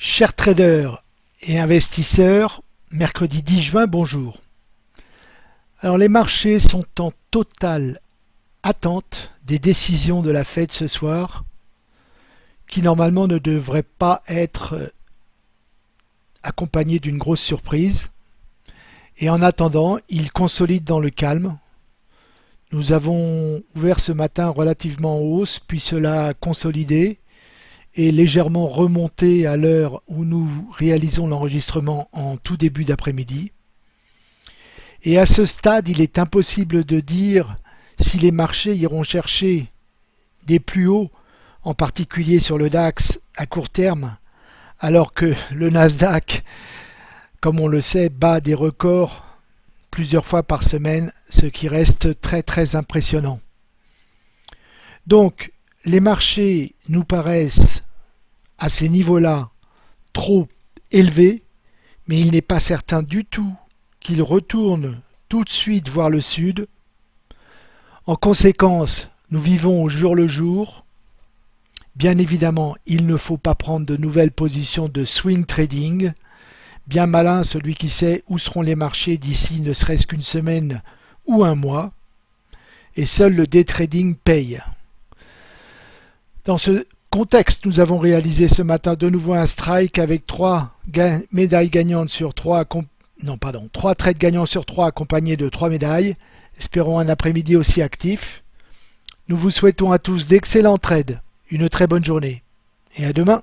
Chers traders et investisseurs, mercredi 10 juin, bonjour. Alors les marchés sont en totale attente des décisions de la Fed ce soir, qui normalement ne devraient pas être accompagnées d'une grosse surprise. Et en attendant, ils consolident dans le calme. Nous avons ouvert ce matin relativement en hausse, puis cela a consolidé légèrement remonté à l'heure où nous réalisons l'enregistrement en tout début d'après-midi. Et à ce stade, il est impossible de dire si les marchés iront chercher des plus hauts, en particulier sur le DAX à court terme, alors que le Nasdaq, comme on le sait, bat des records plusieurs fois par semaine, ce qui reste très très impressionnant. Donc, les marchés nous paraissent à ces niveaux-là trop élevés, mais il n'est pas certain du tout qu'ils retournent tout de suite voir le sud. En conséquence, nous vivons au jour le jour. Bien évidemment, il ne faut pas prendre de nouvelles positions de swing trading. Bien malin celui qui sait où seront les marchés d'ici ne serait-ce qu'une semaine ou un mois. Et seul le day trading paye. Dans ce contexte, nous avons réalisé ce matin de nouveau un strike avec trois médailles gagnantes sur trois, non pardon, trois trades gagnants sur trois accompagnés de trois médailles. Espérons un après-midi aussi actif. Nous vous souhaitons à tous d'excellents trades, une très bonne journée et à demain.